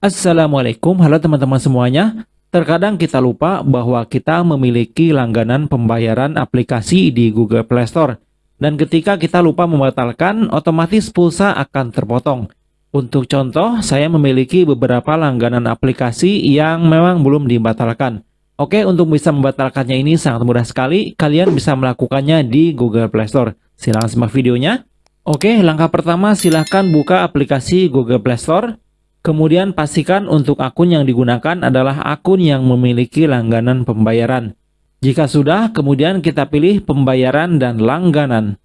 Assalamualaikum, halo teman-teman semuanya. Terkadang kita lupa bahwa kita memiliki langganan pembayaran aplikasi di Google Play Store. Dan ketika kita lupa membatalkan, otomatis pulsa akan terpotong. Untuk contoh, saya memiliki beberapa langganan aplikasi yang memang belum dibatalkan. Oke, untuk bisa membatalkannya ini sangat mudah sekali. Kalian bisa melakukannya di Google Play Store. Silahkan simak videonya. Oke, langkah pertama silahkan buka aplikasi Google Play Store. Kemudian pastikan untuk akun yang digunakan adalah akun yang memiliki langganan pembayaran. Jika sudah, kemudian kita pilih pembayaran dan langganan.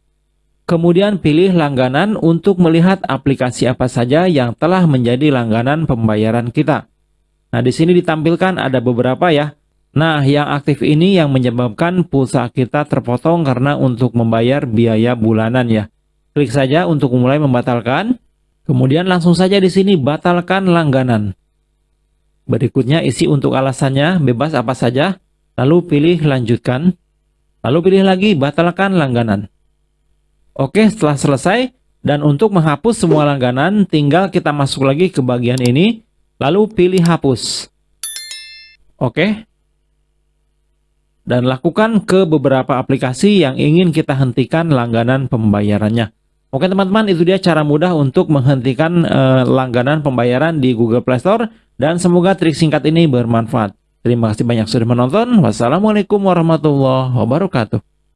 Kemudian pilih langganan untuk melihat aplikasi apa saja yang telah menjadi langganan pembayaran kita. Nah, di sini ditampilkan ada beberapa ya. Nah, yang aktif ini yang menyebabkan pulsa kita terpotong karena untuk membayar biaya bulanan ya. Klik saja untuk mulai membatalkan. Kemudian langsung saja di sini batalkan langganan. Berikutnya isi untuk alasannya bebas apa saja, lalu pilih lanjutkan, lalu pilih lagi batalkan langganan. Oke, setelah selesai, dan untuk menghapus semua langganan, tinggal kita masuk lagi ke bagian ini, lalu pilih hapus. Oke. Dan lakukan ke beberapa aplikasi yang ingin kita hentikan langganan pembayarannya. Oke teman-teman, itu dia cara mudah untuk menghentikan uh, langganan pembayaran di Google Play Store dan semoga trik singkat ini bermanfaat. Terima kasih banyak sudah menonton. Wassalamualaikum warahmatullahi wabarakatuh.